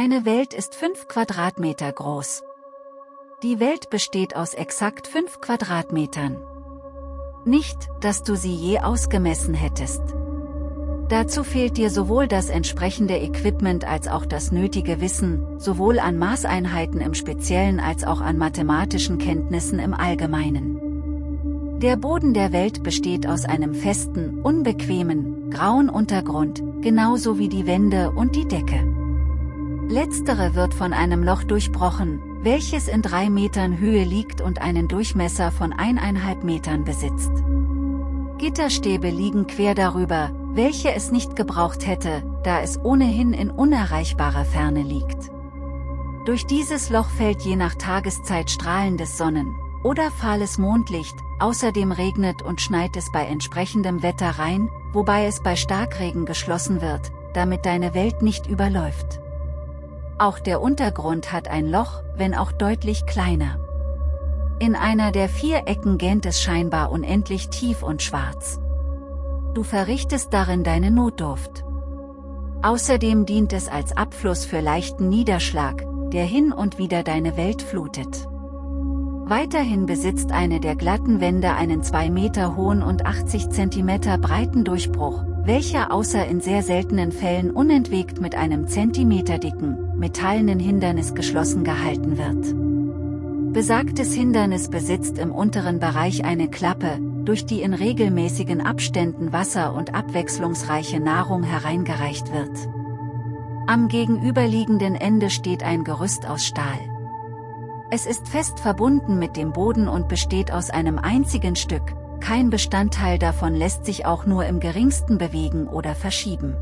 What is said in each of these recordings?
Deine Welt ist 5 Quadratmeter groß. Die Welt besteht aus exakt 5 Quadratmetern. Nicht, dass du sie je ausgemessen hättest. Dazu fehlt dir sowohl das entsprechende Equipment als auch das nötige Wissen, sowohl an Maßeinheiten im Speziellen als auch an mathematischen Kenntnissen im Allgemeinen. Der Boden der Welt besteht aus einem festen, unbequemen, grauen Untergrund, genauso wie die Wände und die Decke. Letztere wird von einem Loch durchbrochen, welches in drei Metern Höhe liegt und einen Durchmesser von eineinhalb Metern besitzt. Gitterstäbe liegen quer darüber, welche es nicht gebraucht hätte, da es ohnehin in unerreichbarer Ferne liegt. Durch dieses Loch fällt je nach Tageszeit strahlendes Sonnen- oder fahles Mondlicht, außerdem regnet und schneit es bei entsprechendem Wetter rein, wobei es bei Starkregen geschlossen wird, damit deine Welt nicht überläuft. Auch der Untergrund hat ein Loch, wenn auch deutlich kleiner. In einer der vier Ecken gähnt es scheinbar unendlich tief und schwarz. Du verrichtest darin deine Notdurft. Außerdem dient es als Abfluss für leichten Niederschlag, der hin und wieder deine Welt flutet. Weiterhin besitzt eine der glatten Wände einen 2 Meter hohen und 80 cm breiten Durchbruch, welcher außer in sehr seltenen Fällen unentwegt mit einem zentimeterdicken, metallenen Hindernis geschlossen gehalten wird. Besagtes Hindernis besitzt im unteren Bereich eine Klappe, durch die in regelmäßigen Abständen Wasser und abwechslungsreiche Nahrung hereingereicht wird. Am gegenüberliegenden Ende steht ein Gerüst aus Stahl. Es ist fest verbunden mit dem Boden und besteht aus einem einzigen Stück, kein Bestandteil davon lässt sich auch nur im geringsten bewegen oder verschieben.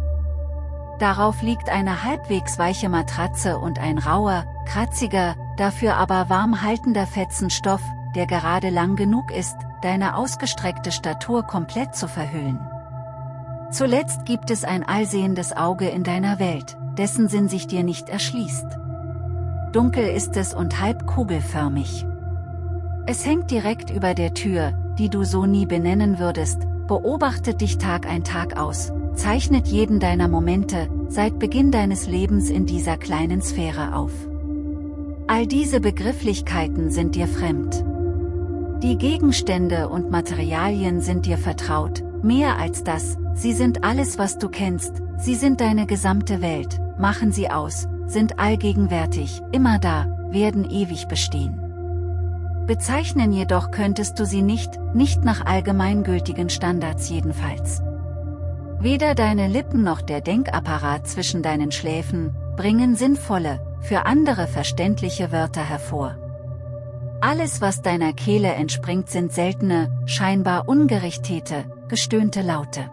Darauf liegt eine halbwegs weiche Matratze und ein rauer, kratziger, dafür aber warm haltender Fetzen Stoff, der gerade lang genug ist, deine ausgestreckte Statur komplett zu verhüllen. Zuletzt gibt es ein allsehendes Auge in deiner Welt, dessen Sinn sich dir nicht erschließt. Dunkel ist es und halb kugelförmig. Es hängt direkt über der Tür, die du so nie benennen würdest, beobachtet dich Tag ein Tag aus, zeichnet jeden deiner Momente, seit Beginn deines Lebens in dieser kleinen Sphäre auf. All diese Begrifflichkeiten sind dir fremd. Die Gegenstände und Materialien sind dir vertraut, mehr als das, sie sind alles was du kennst, sie sind deine gesamte Welt, machen sie aus, sind allgegenwärtig, immer da, werden ewig bestehen. Bezeichnen jedoch könntest du sie nicht, nicht nach allgemeingültigen Standards jedenfalls. Weder deine Lippen noch der Denkapparat zwischen deinen Schläfen, bringen sinnvolle, für andere verständliche Wörter hervor. Alles was deiner Kehle entspringt sind seltene, scheinbar ungerichtete, gestöhnte Laute.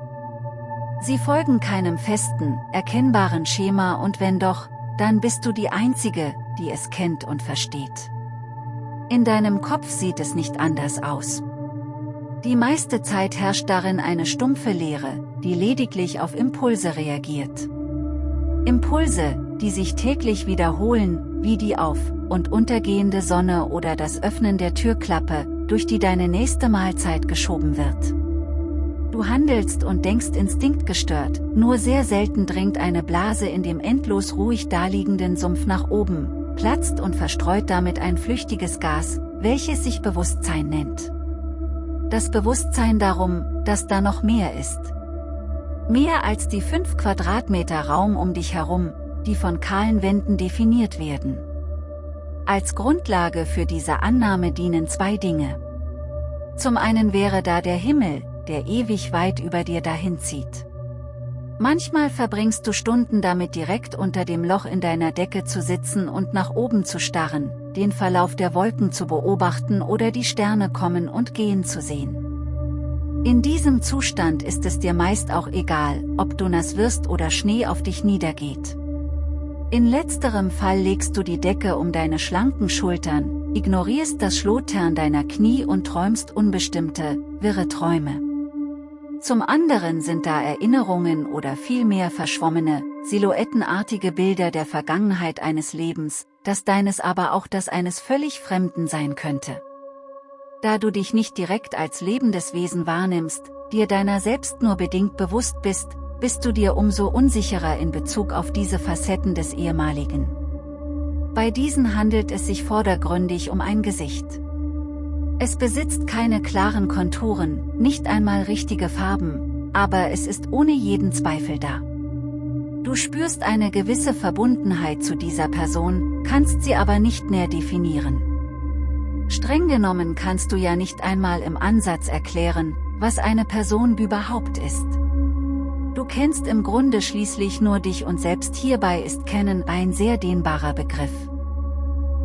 Sie folgen keinem festen, erkennbaren Schema und wenn doch, dann bist du die Einzige, die es kennt und versteht. In deinem Kopf sieht es nicht anders aus. Die meiste Zeit herrscht darin eine stumpfe Leere, die lediglich auf Impulse reagiert. Impulse, die sich täglich wiederholen, wie die auf- und untergehende Sonne oder das Öffnen der Türklappe, durch die deine nächste Mahlzeit geschoben wird. Du handelst und denkst instinktgestört, nur sehr selten dringt eine Blase in dem endlos ruhig daliegenden Sumpf nach oben, platzt und verstreut damit ein flüchtiges Gas, welches sich Bewusstsein nennt. Das Bewusstsein darum, dass da noch mehr ist. Mehr als die 5 Quadratmeter Raum um dich herum, die von kahlen Wänden definiert werden. Als Grundlage für diese Annahme dienen zwei Dinge. Zum einen wäre da der Himmel, der ewig weit über dir dahinzieht. Manchmal verbringst du Stunden damit direkt unter dem Loch in deiner Decke zu sitzen und nach oben zu starren, den Verlauf der Wolken zu beobachten oder die Sterne kommen und gehen zu sehen. In diesem Zustand ist es dir meist auch egal, ob du nass wirst oder Schnee auf dich niedergeht. In letzterem Fall legst du die Decke um deine schlanken Schultern, ignorierst das Schlotern deiner Knie und träumst unbestimmte, wirre Träume. Zum anderen sind da Erinnerungen oder vielmehr verschwommene, silhouettenartige Bilder der Vergangenheit eines Lebens, das deines aber auch das eines völlig Fremden sein könnte. Da du dich nicht direkt als lebendes Wesen wahrnimmst, dir deiner selbst nur bedingt bewusst bist, bist du dir umso unsicherer in Bezug auf diese Facetten des ehemaligen. Bei diesen handelt es sich vordergründig um ein Gesicht. Es besitzt keine klaren Konturen, nicht einmal richtige Farben, aber es ist ohne jeden Zweifel da. Du spürst eine gewisse Verbundenheit zu dieser Person, kannst sie aber nicht näher definieren. Streng genommen kannst du ja nicht einmal im Ansatz erklären, was eine Person überhaupt ist. Du kennst im Grunde schließlich nur dich und selbst hierbei ist Kennen ein sehr dehnbarer Begriff.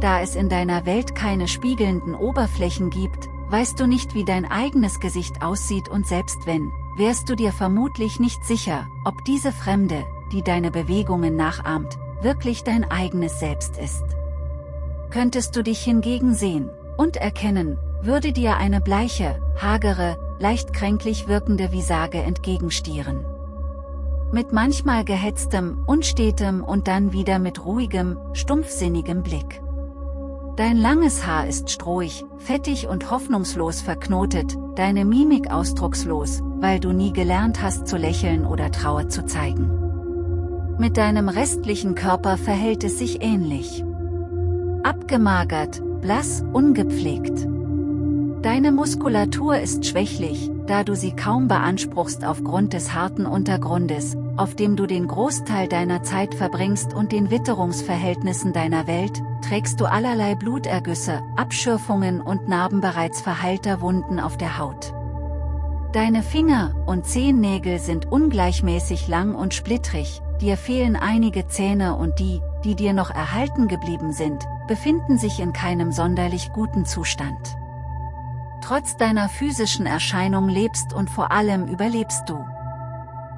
Da es in deiner Welt keine spiegelnden Oberflächen gibt, weißt du nicht wie dein eigenes Gesicht aussieht und selbst wenn, wärst du dir vermutlich nicht sicher, ob diese Fremde, die deine Bewegungen nachahmt, wirklich dein eigenes Selbst ist. Könntest du dich hingegen sehen und erkennen, würde dir eine bleiche, hagere, leicht kränklich wirkende Visage entgegenstieren. Mit manchmal gehetztem, unstetem und dann wieder mit ruhigem, stumpfsinnigem Blick. Dein langes Haar ist strohig, fettig und hoffnungslos verknotet, deine Mimik ausdruckslos, weil du nie gelernt hast zu lächeln oder Trauer zu zeigen. Mit deinem restlichen Körper verhält es sich ähnlich. Abgemagert, blass, ungepflegt. Deine Muskulatur ist schwächlich, da du sie kaum beanspruchst aufgrund des harten Untergrundes, auf dem du den Großteil deiner Zeit verbringst und den Witterungsverhältnissen deiner Welt, trägst du allerlei Blutergüsse, Abschürfungen und Narben bereits verheilter Wunden auf der Haut. Deine Finger und Zehennägel sind ungleichmäßig lang und splittrig, dir fehlen einige Zähne und die, die dir noch erhalten geblieben sind, befinden sich in keinem sonderlich guten Zustand. Trotz deiner physischen Erscheinung lebst und vor allem überlebst du.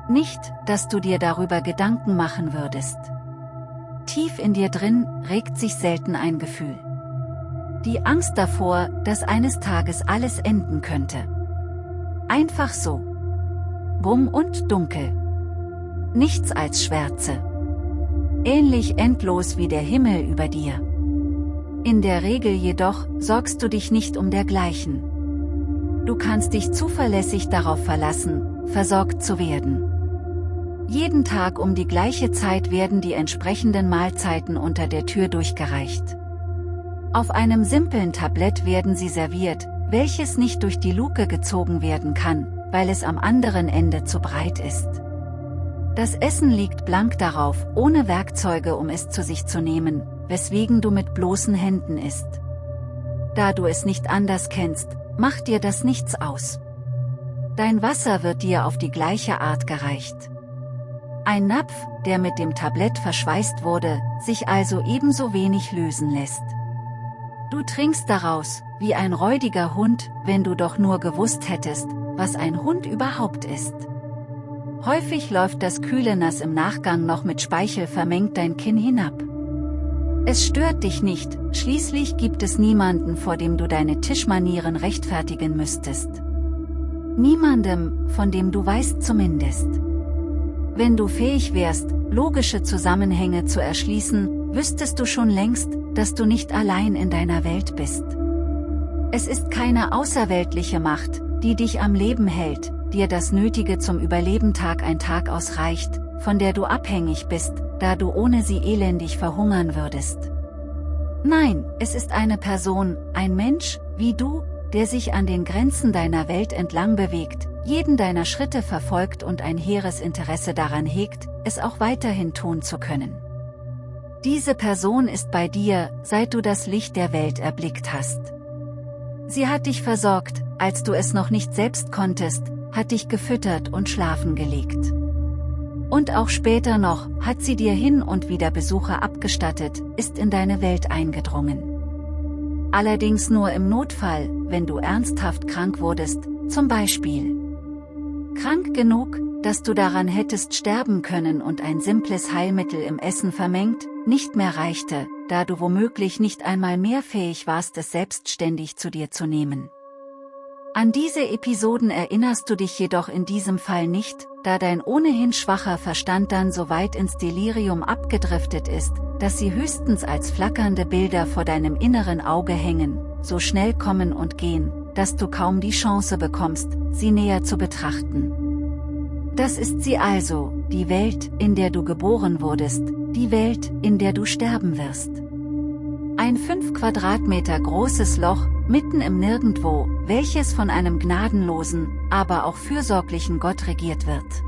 Nicht, dass du dir darüber Gedanken machen würdest. Tief in dir drin regt sich selten ein Gefühl. Die Angst davor, dass eines Tages alles enden könnte. Einfach so. Bumm und dunkel. Nichts als Schwärze. Ähnlich endlos wie der Himmel über dir. In der Regel jedoch sorgst du dich nicht um dergleichen. Du kannst dich zuverlässig darauf verlassen, versorgt zu werden. Jeden Tag um die gleiche Zeit werden die entsprechenden Mahlzeiten unter der Tür durchgereicht. Auf einem simplen Tablett werden sie serviert, welches nicht durch die Luke gezogen werden kann, weil es am anderen Ende zu breit ist. Das Essen liegt blank darauf, ohne Werkzeuge um es zu sich zu nehmen, weswegen du mit bloßen Händen isst. Da du es nicht anders kennst, macht dir das nichts aus. Dein Wasser wird dir auf die gleiche Art gereicht. Ein Napf, der mit dem Tablett verschweißt wurde, sich also ebenso wenig lösen lässt. Du trinkst daraus, wie ein räudiger Hund, wenn du doch nur gewusst hättest, was ein Hund überhaupt ist. Häufig läuft das kühle Nass im Nachgang noch mit Speichel vermengt dein Kinn hinab. Es stört dich nicht, schließlich gibt es niemanden vor dem du deine Tischmanieren rechtfertigen müsstest. Niemandem, von dem du weißt zumindest. Wenn du fähig wärst, logische Zusammenhänge zu erschließen, wüsstest du schon längst, dass du nicht allein in deiner Welt bist. Es ist keine außerweltliche Macht, die dich am Leben hält, dir das Nötige zum Überleben Tag ein Tag ausreicht, von der du abhängig bist, da du ohne sie elendig verhungern würdest. Nein, es ist eine Person, ein Mensch, wie du, der sich an den Grenzen deiner Welt entlang bewegt, jeden deiner Schritte verfolgt und ein hehres Interesse daran hegt, es auch weiterhin tun zu können. Diese Person ist bei dir, seit du das Licht der Welt erblickt hast. Sie hat dich versorgt, als du es noch nicht selbst konntest, hat dich gefüttert und schlafen gelegt. Und auch später noch, hat sie dir hin und wieder Besucher abgestattet, ist in deine Welt eingedrungen. Allerdings nur im Notfall, wenn du ernsthaft krank wurdest, zum Beispiel. Krank genug, dass du daran hättest sterben können und ein simples Heilmittel im Essen vermengt, nicht mehr reichte, da du womöglich nicht einmal mehr fähig warst es selbstständig zu dir zu nehmen. An diese Episoden erinnerst du dich jedoch in diesem Fall nicht, da dein ohnehin schwacher Verstand dann so weit ins Delirium abgedriftet ist, dass sie höchstens als flackernde Bilder vor deinem inneren Auge hängen, so schnell kommen und gehen, dass du kaum die Chance bekommst, sie näher zu betrachten. Das ist sie also, die Welt, in der du geboren wurdest, die Welt, in der du sterben wirst. Ein 5 Quadratmeter großes Loch, mitten im Nirgendwo, welches von einem gnadenlosen, aber auch fürsorglichen Gott regiert wird.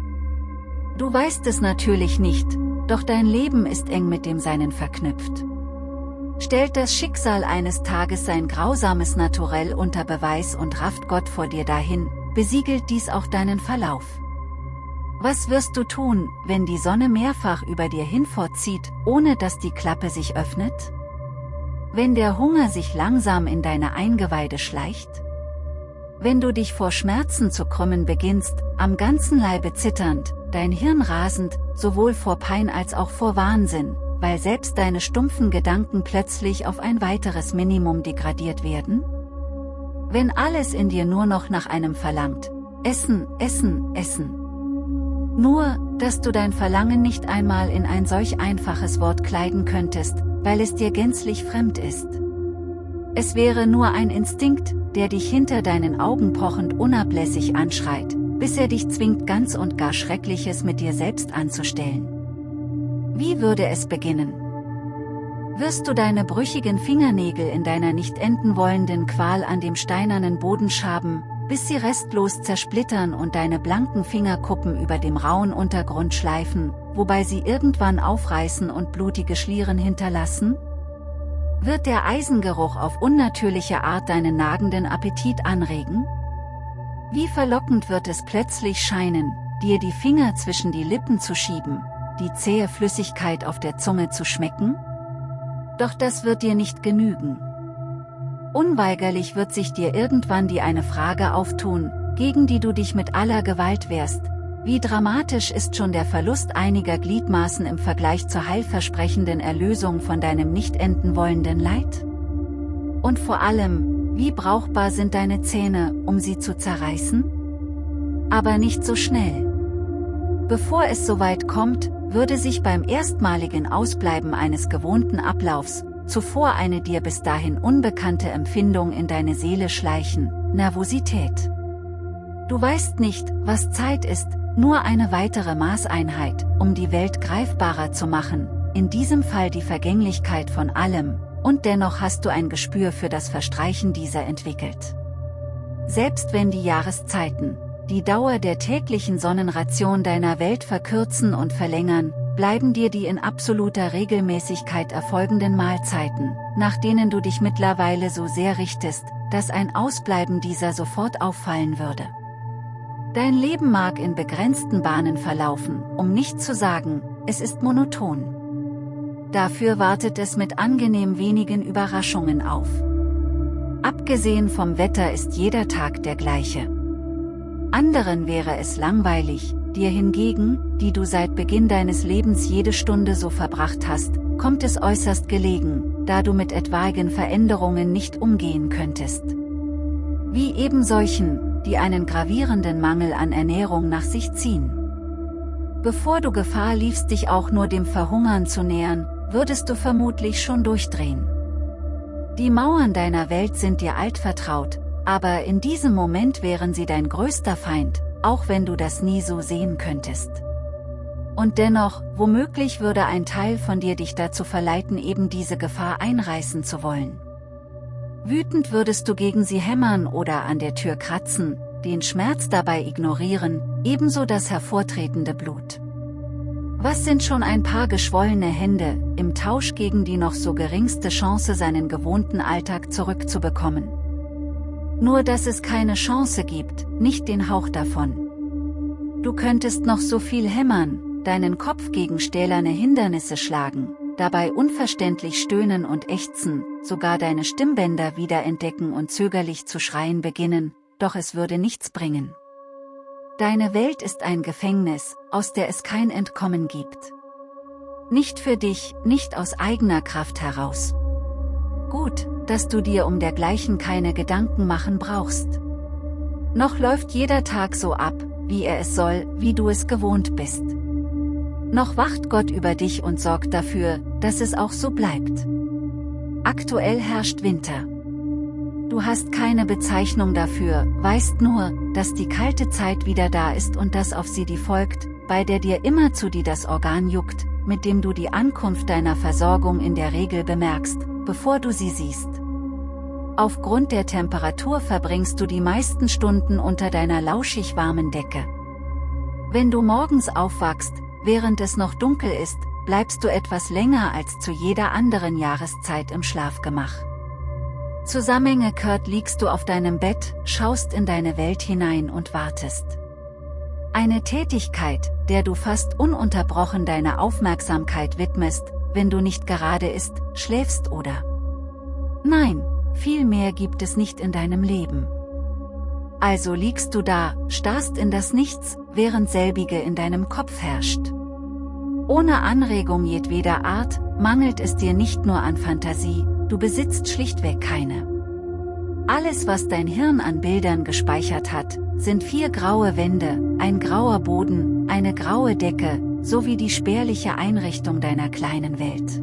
Du weißt es natürlich nicht, doch dein Leben ist eng mit dem Seinen verknüpft. Stellt das Schicksal eines Tages sein grausames Naturell unter Beweis und rafft Gott vor dir dahin, besiegelt dies auch deinen Verlauf. Was wirst du tun, wenn die Sonne mehrfach über dir hinfortzieht, ohne dass die Klappe sich öffnet? Wenn der Hunger sich langsam in deine Eingeweide schleicht? Wenn du dich vor Schmerzen zu krümmen beginnst, am ganzen Leibe zitternd, dein Hirn rasend, sowohl vor Pein als auch vor Wahnsinn, weil selbst deine stumpfen Gedanken plötzlich auf ein weiteres Minimum degradiert werden? Wenn alles in dir nur noch nach einem verlangt, Essen, Essen, Essen. Nur, dass du dein Verlangen nicht einmal in ein solch einfaches Wort kleiden könntest, weil es dir gänzlich fremd ist. Es wäre nur ein Instinkt, der dich hinter deinen Augen pochend unablässig anschreit, bis er dich zwingt ganz und gar Schreckliches mit dir selbst anzustellen. Wie würde es beginnen? Wirst du deine brüchigen Fingernägel in deiner nicht enden wollenden Qual an dem steinernen Boden schaben, bis sie restlos zersplittern und deine blanken Fingerkuppen über dem rauen Untergrund schleifen, wobei sie irgendwann aufreißen und blutige Schlieren hinterlassen? Wird der Eisengeruch auf unnatürliche Art deinen nagenden Appetit anregen? Wie verlockend wird es plötzlich scheinen, dir die Finger zwischen die Lippen zu schieben, die zähe Flüssigkeit auf der Zunge zu schmecken? Doch das wird dir nicht genügen. Unweigerlich wird sich dir irgendwann die eine Frage auftun, gegen die du dich mit aller Gewalt wehrst. Wie dramatisch ist schon der Verlust einiger Gliedmaßen im Vergleich zur heilversprechenden Erlösung von deinem nicht enden wollenden Leid? Und vor allem, wie brauchbar sind deine Zähne, um sie zu zerreißen? Aber nicht so schnell. Bevor es soweit kommt, würde sich beim erstmaligen Ausbleiben eines gewohnten Ablaufs, zuvor eine dir bis dahin unbekannte Empfindung in deine Seele schleichen, Nervosität. Du weißt nicht, was Zeit ist, nur eine weitere Maßeinheit, um die Welt greifbarer zu machen, in diesem Fall die Vergänglichkeit von allem, und dennoch hast du ein Gespür für das Verstreichen dieser entwickelt. Selbst wenn die Jahreszeiten, die Dauer der täglichen Sonnenration deiner Welt verkürzen und verlängern, bleiben dir die in absoluter Regelmäßigkeit erfolgenden Mahlzeiten, nach denen du dich mittlerweile so sehr richtest, dass ein Ausbleiben dieser sofort auffallen würde. Dein Leben mag in begrenzten Bahnen verlaufen, um nicht zu sagen, es ist monoton. Dafür wartet es mit angenehm wenigen Überraschungen auf. Abgesehen vom Wetter ist jeder Tag der gleiche. Anderen wäre es langweilig, dir hingegen, die du seit Beginn deines Lebens jede Stunde so verbracht hast, kommt es äußerst gelegen, da du mit etwaigen Veränderungen nicht umgehen könntest. Wie eben solchen, die einen gravierenden Mangel an Ernährung nach sich ziehen. Bevor du Gefahr liefst dich auch nur dem Verhungern zu nähern, würdest du vermutlich schon durchdrehen. Die Mauern deiner Welt sind dir altvertraut, aber in diesem Moment wären sie dein größter Feind, auch wenn du das nie so sehen könntest. Und dennoch, womöglich würde ein Teil von dir dich dazu verleiten eben diese Gefahr einreißen zu wollen. Wütend würdest du gegen sie hämmern oder an der Tür kratzen, den Schmerz dabei ignorieren, ebenso das hervortretende Blut. Was sind schon ein paar geschwollene Hände, im Tausch gegen die noch so geringste Chance seinen gewohnten Alltag zurückzubekommen? Nur dass es keine Chance gibt, nicht den Hauch davon. Du könntest noch so viel hämmern, deinen Kopf gegen stählerne Hindernisse schlagen, dabei unverständlich stöhnen und ächzen, sogar deine Stimmbänder wiederentdecken und zögerlich zu schreien beginnen, doch es würde nichts bringen. Deine Welt ist ein Gefängnis, aus der es kein Entkommen gibt. Nicht für dich, nicht aus eigener Kraft heraus. Gut, dass du dir um dergleichen keine Gedanken machen brauchst. Noch läuft jeder Tag so ab, wie er es soll, wie du es gewohnt bist. Noch wacht Gott über dich und sorgt dafür, dass es auch so bleibt. Aktuell herrscht Winter. Du hast keine Bezeichnung dafür, weißt nur, dass die kalte Zeit wieder da ist und dass auf sie die folgt, bei der dir immerzu die das Organ juckt, mit dem du die Ankunft deiner Versorgung in der Regel bemerkst, bevor du sie siehst. Aufgrund der Temperatur verbringst du die meisten Stunden unter deiner lauschig warmen Decke. Wenn du morgens aufwachst, während es noch dunkel ist, bleibst du etwas länger als zu jeder anderen Jahreszeit im Schlafgemach. Zusammengekehrt liegst du auf deinem Bett, schaust in deine Welt hinein und wartest. Eine Tätigkeit, der du fast ununterbrochen deine Aufmerksamkeit widmest, wenn du nicht gerade isst, schläfst oder. Nein, viel mehr gibt es nicht in deinem Leben. Also liegst du da, starrst in das Nichts, während selbige in deinem Kopf herrscht. Ohne Anregung jedweder Art, mangelt es dir nicht nur an Fantasie, du besitzt schlichtweg keine. Alles was dein Hirn an Bildern gespeichert hat, sind vier graue Wände, ein grauer Boden, eine graue Decke, sowie die spärliche Einrichtung deiner kleinen Welt.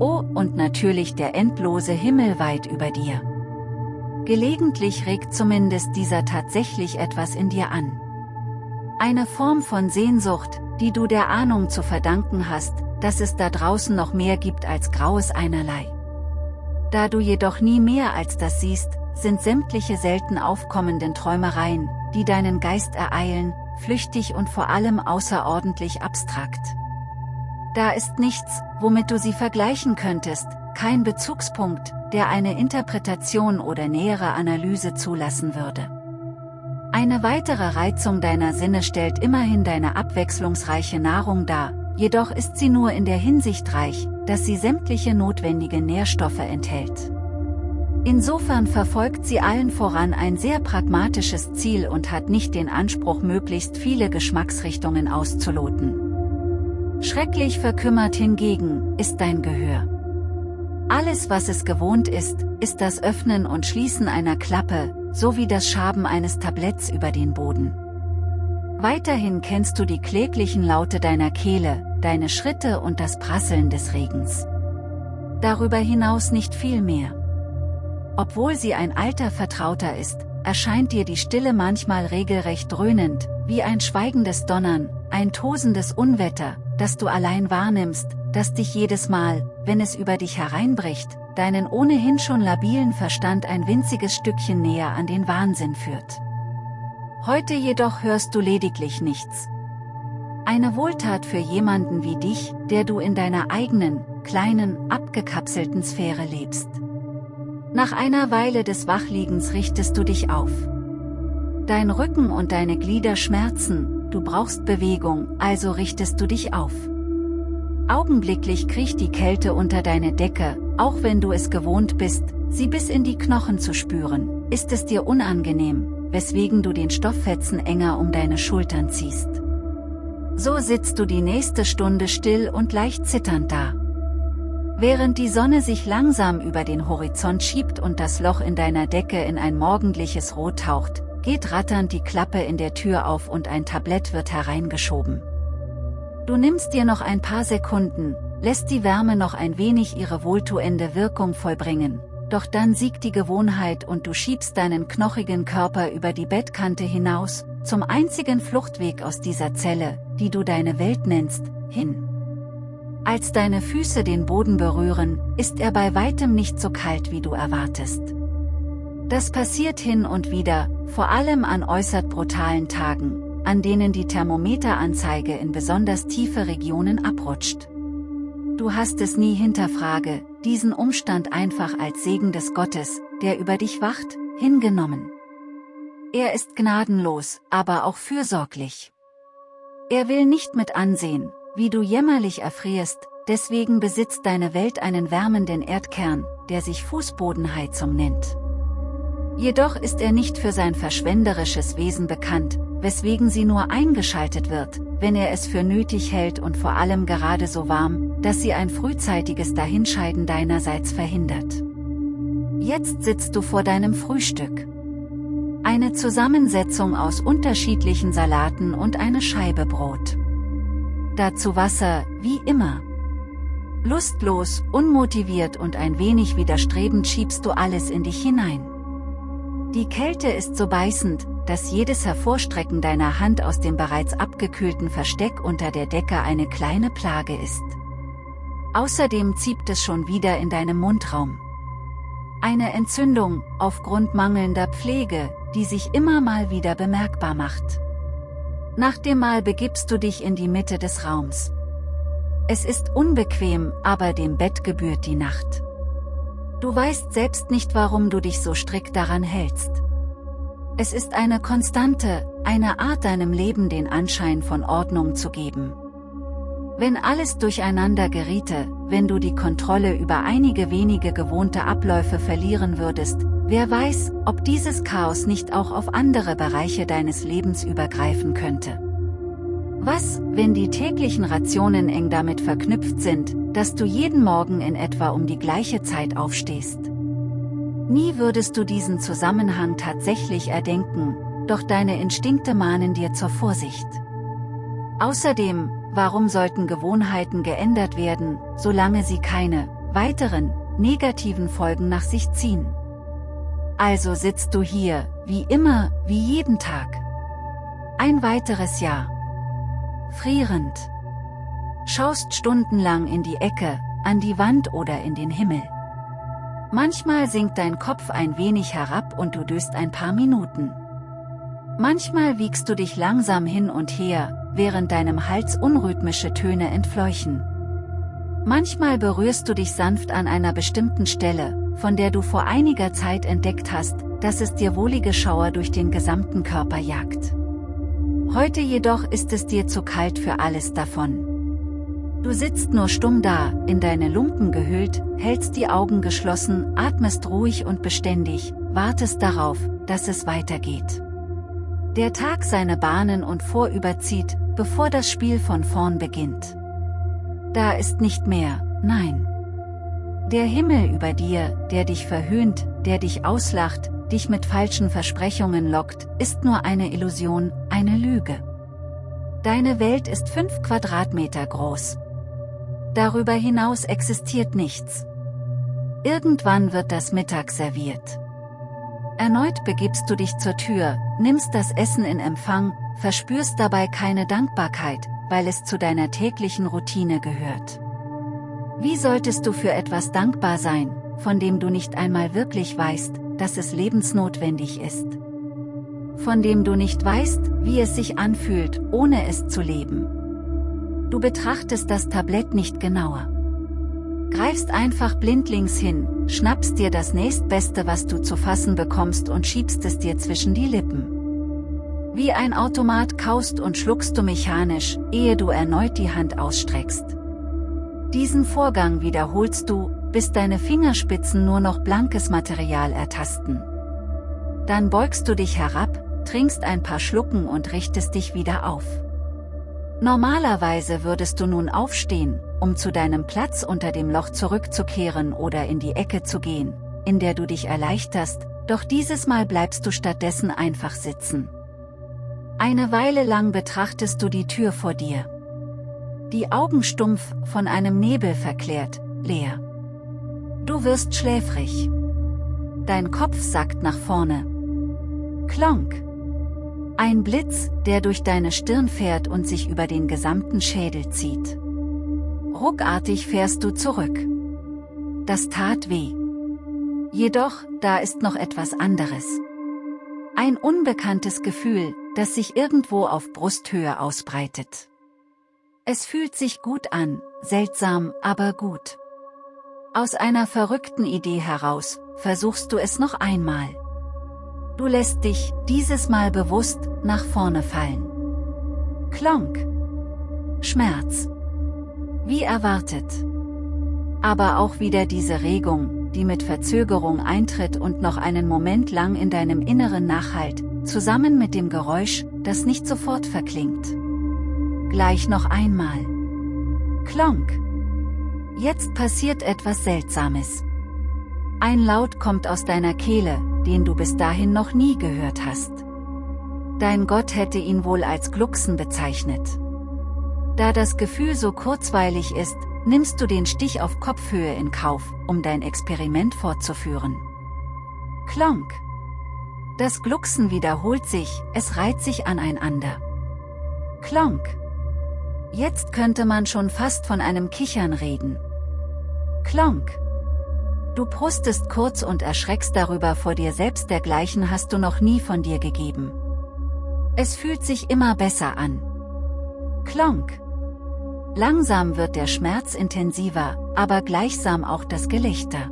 Oh, und natürlich der endlose Himmel weit über dir. Gelegentlich regt zumindest dieser tatsächlich etwas in dir an. Eine Form von Sehnsucht, die du der Ahnung zu verdanken hast, dass es da draußen noch mehr gibt als graues einerlei. Da du jedoch nie mehr als das siehst, sind sämtliche selten aufkommenden Träumereien, die deinen Geist ereilen, flüchtig und vor allem außerordentlich abstrakt. Da ist nichts, womit du sie vergleichen könntest, kein Bezugspunkt, der eine Interpretation oder nähere Analyse zulassen würde. Eine weitere Reizung deiner Sinne stellt immerhin deine abwechslungsreiche Nahrung dar, jedoch ist sie nur in der Hinsicht reich, dass sie sämtliche notwendige Nährstoffe enthält. Insofern verfolgt sie allen voran ein sehr pragmatisches Ziel und hat nicht den Anspruch möglichst viele Geschmacksrichtungen auszuloten. Schrecklich verkümmert hingegen, ist dein Gehör. Alles was es gewohnt ist, ist das Öffnen und Schließen einer Klappe, sowie das Schaben eines Tabletts über den Boden. Weiterhin kennst du die kläglichen Laute deiner Kehle, deine Schritte und das Prasseln des Regens. Darüber hinaus nicht viel mehr. Obwohl sie ein alter Vertrauter ist, erscheint dir die Stille manchmal regelrecht dröhnend, wie ein schweigendes Donnern, ein tosendes Unwetter, das du allein wahrnimmst, das dich jedes Mal, wenn es über dich hereinbricht, deinen ohnehin schon labilen Verstand ein winziges Stückchen näher an den Wahnsinn führt. Heute jedoch hörst du lediglich nichts. Eine Wohltat für jemanden wie dich, der du in deiner eigenen, kleinen, abgekapselten Sphäre lebst. Nach einer Weile des Wachliegens richtest du dich auf. Dein Rücken und deine Glieder schmerzen, du brauchst Bewegung, also richtest du dich auf. Augenblicklich kriecht die Kälte unter deine Decke, auch wenn du es gewohnt bist, sie bis in die Knochen zu spüren, ist es dir unangenehm, weswegen du den Stofffetzen enger um deine Schultern ziehst. So sitzt du die nächste Stunde still und leicht zitternd da. Während die Sonne sich langsam über den Horizont schiebt und das Loch in deiner Decke in ein morgendliches Rot taucht, geht ratternd die Klappe in der Tür auf und ein Tablett wird hereingeschoben. Du nimmst dir noch ein paar Sekunden, lässt die Wärme noch ein wenig ihre wohltuende Wirkung vollbringen, doch dann siegt die Gewohnheit und du schiebst deinen knochigen Körper über die Bettkante hinaus, zum einzigen Fluchtweg aus dieser Zelle, die du deine Welt nennst, hin. Als deine Füße den Boden berühren, ist er bei weitem nicht so kalt wie du erwartest. Das passiert hin und wieder, vor allem an äußert brutalen Tagen, an denen die Thermometeranzeige in besonders tiefe Regionen abrutscht. Du hast es nie hinterfrage, diesen Umstand einfach als Segen des Gottes, der über dich wacht, hingenommen. Er ist gnadenlos, aber auch fürsorglich. Er will nicht mit ansehen, wie du jämmerlich erfrierst, deswegen besitzt deine Welt einen wärmenden Erdkern, der sich Fußbodenheizung nennt. Jedoch ist er nicht für sein verschwenderisches Wesen bekannt, weswegen sie nur eingeschaltet wird, wenn er es für nötig hält und vor allem gerade so warm, dass sie ein frühzeitiges Dahinscheiden deinerseits verhindert. Jetzt sitzt du vor deinem Frühstück. Eine Zusammensetzung aus unterschiedlichen Salaten und eine Scheibe Brot. Dazu Wasser, wie immer. Lustlos, unmotiviert und ein wenig widerstrebend schiebst du alles in dich hinein. Die Kälte ist so beißend, dass jedes Hervorstrecken deiner Hand aus dem bereits abgekühlten Versteck unter der Decke eine kleine Plage ist. Außerdem zieht es schon wieder in deinem Mundraum. Eine Entzündung, aufgrund mangelnder Pflege, die sich immer mal wieder bemerkbar macht. Nach dem Mal begibst du dich in die Mitte des Raums. Es ist unbequem, aber dem Bett gebührt die Nacht. Du weißt selbst nicht warum du dich so strikt daran hältst. Es ist eine Konstante, eine Art deinem Leben den Anschein von Ordnung zu geben. Wenn alles durcheinander geriete, wenn du die Kontrolle über einige wenige gewohnte Abläufe verlieren würdest, wer weiß, ob dieses Chaos nicht auch auf andere Bereiche deines Lebens übergreifen könnte. Was, wenn die täglichen Rationen eng damit verknüpft sind, dass du jeden Morgen in etwa um die gleiche Zeit aufstehst? Nie würdest du diesen Zusammenhang tatsächlich erdenken, doch deine Instinkte mahnen dir zur Vorsicht. Außerdem, Warum sollten Gewohnheiten geändert werden, solange sie keine weiteren negativen Folgen nach sich ziehen? Also sitzt du hier, wie immer, wie jeden Tag. Ein weiteres Jahr. Frierend. Schaust stundenlang in die Ecke, an die Wand oder in den Himmel. Manchmal sinkt dein Kopf ein wenig herab und du döst ein paar Minuten. Manchmal wiegst du dich langsam hin und her, während deinem Hals unrhythmische Töne entfleuchen. Manchmal berührst du dich sanft an einer bestimmten Stelle, von der du vor einiger Zeit entdeckt hast, dass es dir wohlige Schauer durch den gesamten Körper jagt. Heute jedoch ist es dir zu kalt für alles davon. Du sitzt nur stumm da, in deine Lumpen gehüllt, hältst die Augen geschlossen, atmest ruhig und beständig, wartest darauf, dass es weitergeht der Tag seine Bahnen und vorüberzieht, bevor das Spiel von vorn beginnt. Da ist nicht mehr, nein. Der Himmel über dir, der dich verhöhnt, der dich auslacht, dich mit falschen Versprechungen lockt, ist nur eine Illusion, eine Lüge. Deine Welt ist fünf Quadratmeter groß. Darüber hinaus existiert nichts. Irgendwann wird das Mittag serviert. Erneut begibst du dich zur Tür, nimmst das Essen in Empfang, verspürst dabei keine Dankbarkeit, weil es zu deiner täglichen Routine gehört. Wie solltest du für etwas dankbar sein, von dem du nicht einmal wirklich weißt, dass es lebensnotwendig ist? Von dem du nicht weißt, wie es sich anfühlt, ohne es zu leben. Du betrachtest das Tablett nicht genauer. Greifst einfach blindlings hin, schnappst dir das nächstbeste was du zu fassen bekommst und schiebst es dir zwischen die Lippen. Wie ein Automat kaust und schluckst du mechanisch, ehe du erneut die Hand ausstreckst. Diesen Vorgang wiederholst du, bis deine Fingerspitzen nur noch blankes Material ertasten. Dann beugst du dich herab, trinkst ein paar Schlucken und richtest dich wieder auf. Normalerweise würdest du nun aufstehen, um zu deinem Platz unter dem Loch zurückzukehren oder in die Ecke zu gehen, in der du dich erleichterst, doch dieses Mal bleibst du stattdessen einfach sitzen. Eine Weile lang betrachtest du die Tür vor dir. Die Augen stumpf, von einem Nebel verklärt, leer. Du wirst schläfrig. Dein Kopf sackt nach vorne. Klonk. Ein Blitz, der durch deine Stirn fährt und sich über den gesamten Schädel zieht. Ruckartig fährst du zurück. Das tat weh. Jedoch, da ist noch etwas anderes. Ein unbekanntes Gefühl, das sich irgendwo auf Brusthöhe ausbreitet. Es fühlt sich gut an, seltsam, aber gut. Aus einer verrückten Idee heraus, versuchst du es noch einmal. Du lässt dich, dieses Mal bewusst, nach vorne fallen. Klonk. Schmerz. Wie erwartet. Aber auch wieder diese Regung, die mit Verzögerung eintritt und noch einen Moment lang in deinem Inneren nachhalt, zusammen mit dem Geräusch, das nicht sofort verklingt. Gleich noch einmal. Klonk. Jetzt passiert etwas Seltsames. Ein Laut kommt aus deiner Kehle, den du bis dahin noch nie gehört hast. Dein Gott hätte ihn wohl als Glucksen bezeichnet. Da das Gefühl so kurzweilig ist, nimmst du den Stich auf Kopfhöhe in Kauf, um dein Experiment fortzuführen. Klonk. Das Glucksen wiederholt sich, es reiht sich aneinander. Klonk. Jetzt könnte man schon fast von einem Kichern reden. Klonk. Du prustest kurz und erschreckst darüber vor dir selbst dergleichen hast du noch nie von dir gegeben. Es fühlt sich immer besser an. Klonk. Langsam wird der Schmerz intensiver, aber gleichsam auch das Gelächter.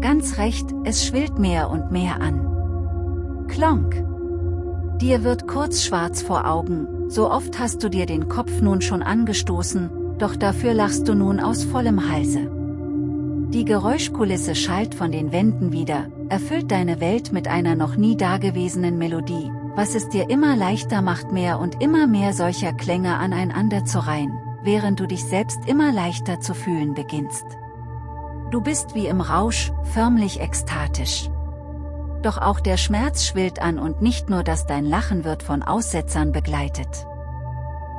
Ganz recht, es schwillt mehr und mehr an. Klonk. Dir wird kurz schwarz vor Augen, so oft hast du dir den Kopf nun schon angestoßen, doch dafür lachst du nun aus vollem Halse. Die Geräuschkulisse schallt von den Wänden wieder, erfüllt deine Welt mit einer noch nie dagewesenen Melodie, was es dir immer leichter macht mehr und immer mehr solcher Klänge aneinander zu reihen, während du dich selbst immer leichter zu fühlen beginnst. Du bist wie im Rausch, förmlich ekstatisch. Doch auch der Schmerz schwillt an und nicht nur das dein Lachen wird von Aussetzern begleitet.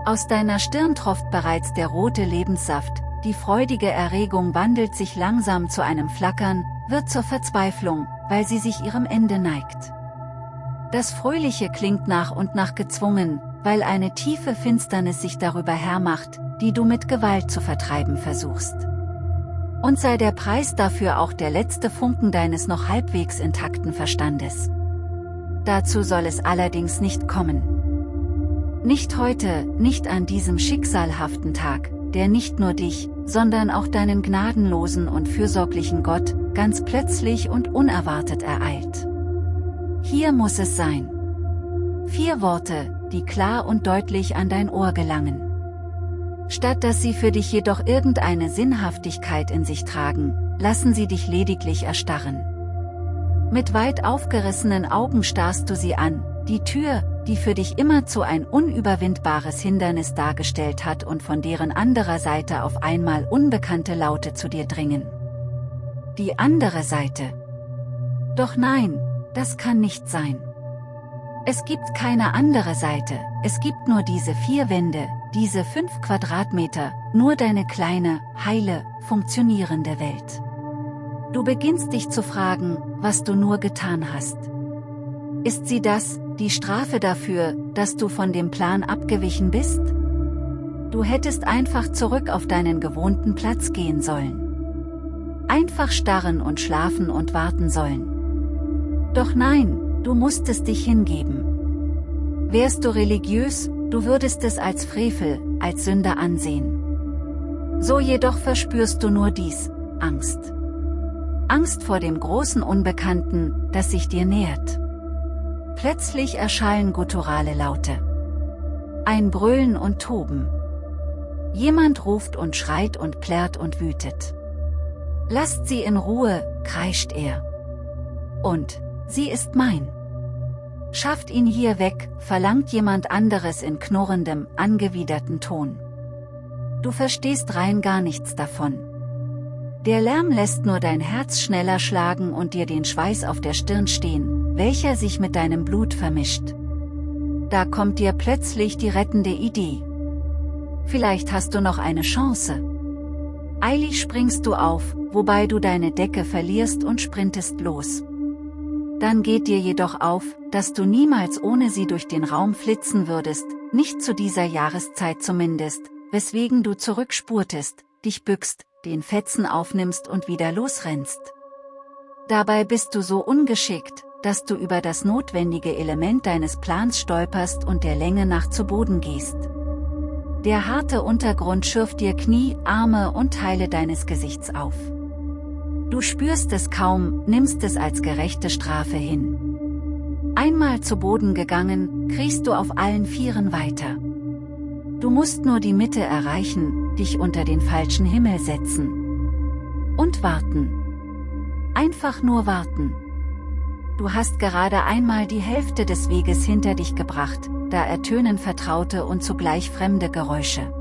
Aus deiner Stirn tropft bereits der rote Lebenssaft, die freudige Erregung wandelt sich langsam zu einem Flackern, wird zur Verzweiflung, weil sie sich ihrem Ende neigt. Das Fröhliche klingt nach und nach gezwungen, weil eine tiefe Finsternis sich darüber hermacht, die du mit Gewalt zu vertreiben versuchst. Und sei der Preis dafür auch der letzte Funken deines noch halbwegs intakten Verstandes. Dazu soll es allerdings nicht kommen. Nicht heute, nicht an diesem schicksalhaften Tag, der nicht nur dich, sondern auch deinen gnadenlosen und fürsorglichen Gott, ganz plötzlich und unerwartet ereilt. Hier muss es sein. Vier Worte, die klar und deutlich an dein Ohr gelangen statt dass sie für dich jedoch irgendeine Sinnhaftigkeit in sich tragen, lassen sie dich lediglich erstarren. Mit weit aufgerissenen Augen starrst du sie an, die Tür, die für dich immerzu ein unüberwindbares Hindernis dargestellt hat und von deren anderer Seite auf einmal unbekannte Laute zu dir dringen. Die andere Seite. Doch nein, das kann nicht sein. Es gibt keine andere Seite, es gibt nur diese vier Wände, diese fünf Quadratmeter, nur deine kleine, heile, funktionierende Welt. Du beginnst dich zu fragen, was du nur getan hast. Ist sie das, die Strafe dafür, dass du von dem Plan abgewichen bist? Du hättest einfach zurück auf deinen gewohnten Platz gehen sollen. Einfach starren und schlafen und warten sollen. Doch nein, du musstest dich hingeben. Wärst du religiös, du würdest es als Frevel, als Sünde ansehen. So jedoch verspürst du nur dies, Angst. Angst vor dem großen Unbekannten, das sich dir nähert. Plötzlich erschallen gutturale Laute. Ein Brüllen und Toben. Jemand ruft und schreit und plärrt und wütet. Lasst sie in Ruhe, kreischt er. Und, sie ist mein. Schafft ihn hier weg, verlangt jemand anderes in knurrendem, angewiderten Ton. Du verstehst rein gar nichts davon. Der Lärm lässt nur dein Herz schneller schlagen und dir den Schweiß auf der Stirn stehen, welcher sich mit deinem Blut vermischt. Da kommt dir plötzlich die rettende Idee. Vielleicht hast du noch eine Chance. Eilig springst du auf, wobei du deine Decke verlierst und sprintest los. Dann geht dir jedoch auf, dass du niemals ohne sie durch den Raum flitzen würdest, nicht zu dieser Jahreszeit zumindest, weswegen du zurückspurtest, dich bückst, den Fetzen aufnimmst und wieder losrennst. Dabei bist du so ungeschickt, dass du über das notwendige Element deines Plans stolperst und der Länge nach zu Boden gehst. Der harte Untergrund schürft dir Knie, Arme und Teile deines Gesichts auf. Du spürst es kaum, nimmst es als gerechte Strafe hin. Einmal zu Boden gegangen, kriechst du auf allen Vieren weiter. Du musst nur die Mitte erreichen, dich unter den falschen Himmel setzen. Und warten. Einfach nur warten. Du hast gerade einmal die Hälfte des Weges hinter dich gebracht, da ertönen vertraute und zugleich fremde Geräusche.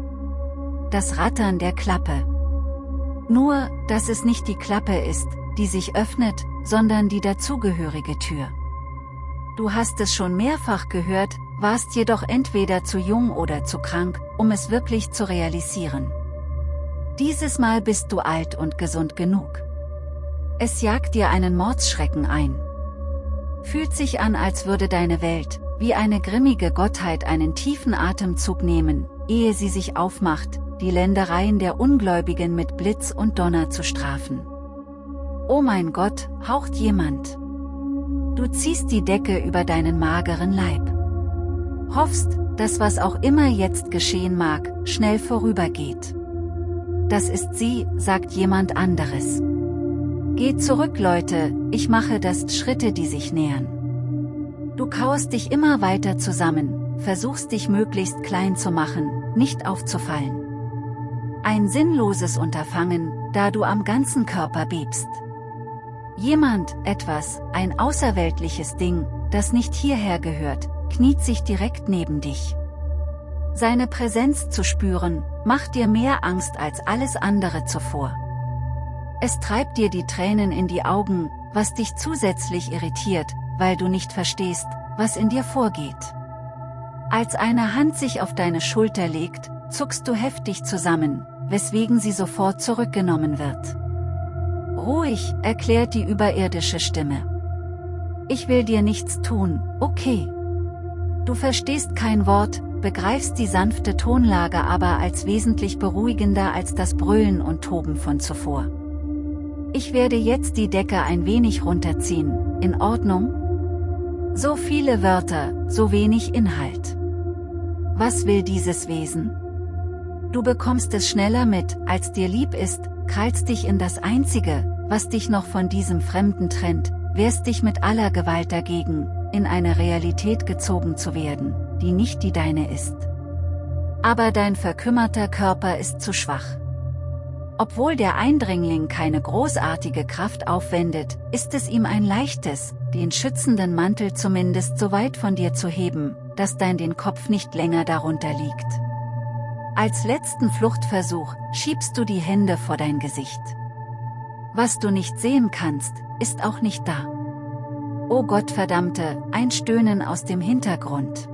Das Rattern der Klappe, nur, dass es nicht die Klappe ist, die sich öffnet, sondern die dazugehörige Tür. Du hast es schon mehrfach gehört, warst jedoch entweder zu jung oder zu krank, um es wirklich zu realisieren. Dieses Mal bist du alt und gesund genug. Es jagt dir einen Mordsschrecken ein. Fühlt sich an, als würde deine Welt, wie eine grimmige Gottheit einen tiefen Atemzug nehmen, ehe sie sich aufmacht, die Ländereien der Ungläubigen mit Blitz und Donner zu strafen. Oh mein Gott, haucht jemand. Du ziehst die Decke über deinen mageren Leib. Hoffst, dass was auch immer jetzt geschehen mag, schnell vorübergeht. Das ist sie, sagt jemand anderes. Geht zurück Leute, ich mache das Schritte die sich nähern. Du kauerst dich immer weiter zusammen, versuchst dich möglichst klein zu machen, nicht aufzufallen. Ein sinnloses Unterfangen, da du am ganzen Körper bebst. Jemand, etwas, ein außerweltliches Ding, das nicht hierher gehört, kniet sich direkt neben dich. Seine Präsenz zu spüren, macht dir mehr Angst als alles andere zuvor. Es treibt dir die Tränen in die Augen, was dich zusätzlich irritiert, weil du nicht verstehst, was in dir vorgeht. Als eine Hand sich auf deine Schulter legt, zuckst du heftig zusammen, weswegen sie sofort zurückgenommen wird. Ruhig, erklärt die überirdische Stimme. Ich will dir nichts tun, okay. Du verstehst kein Wort, begreifst die sanfte Tonlage aber als wesentlich beruhigender als das Brüllen und Toben von zuvor. Ich werde jetzt die Decke ein wenig runterziehen, in Ordnung? So viele Wörter, so wenig Inhalt. Was will dieses Wesen? Du bekommst es schneller mit, als dir lieb ist, krallst dich in das Einzige, was dich noch von diesem Fremden trennt, wehrst dich mit aller Gewalt dagegen, in eine Realität gezogen zu werden, die nicht die deine ist. Aber dein verkümmerter Körper ist zu schwach. Obwohl der Eindringling keine großartige Kraft aufwendet, ist es ihm ein leichtes, den schützenden Mantel zumindest so weit von dir zu heben, dass dein den Kopf nicht länger darunter liegt. Als letzten Fluchtversuch, schiebst du die Hände vor dein Gesicht. Was du nicht sehen kannst, ist auch nicht da. Oh Gott verdammte, ein Stöhnen aus dem Hintergrund.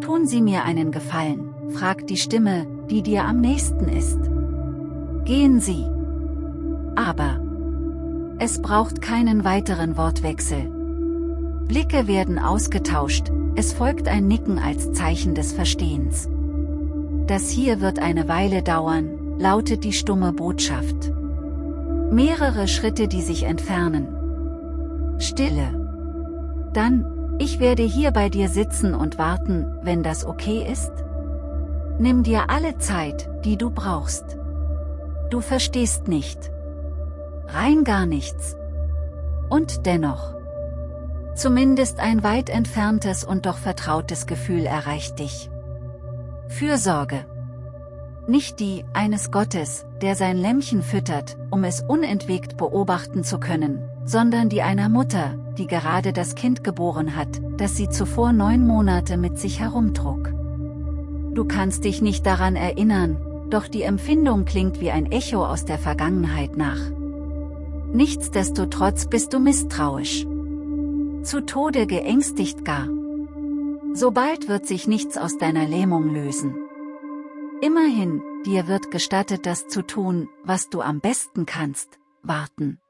Tun Sie mir einen Gefallen, fragt die Stimme, die dir am nächsten ist. Gehen Sie. Aber. Es braucht keinen weiteren Wortwechsel. Blicke werden ausgetauscht, es folgt ein Nicken als Zeichen des Verstehens. Das hier wird eine Weile dauern, lautet die stumme Botschaft. Mehrere Schritte die sich entfernen. Stille. Dann, ich werde hier bei dir sitzen und warten, wenn das okay ist? Nimm dir alle Zeit, die du brauchst. Du verstehst nicht. Rein gar nichts. Und dennoch. Zumindest ein weit entferntes und doch vertrautes Gefühl erreicht dich. Fürsorge. Nicht die eines Gottes, der sein Lämmchen füttert, um es unentwegt beobachten zu können, sondern die einer Mutter, die gerade das Kind geboren hat, das sie zuvor neun Monate mit sich herumtrug. Du kannst dich nicht daran erinnern, doch die Empfindung klingt wie ein Echo aus der Vergangenheit nach. Nichtsdestotrotz bist du misstrauisch. Zu Tode geängstigt gar. Sobald wird sich nichts aus deiner Lähmung lösen. Immerhin, dir wird gestattet das zu tun, was du am besten kannst, warten.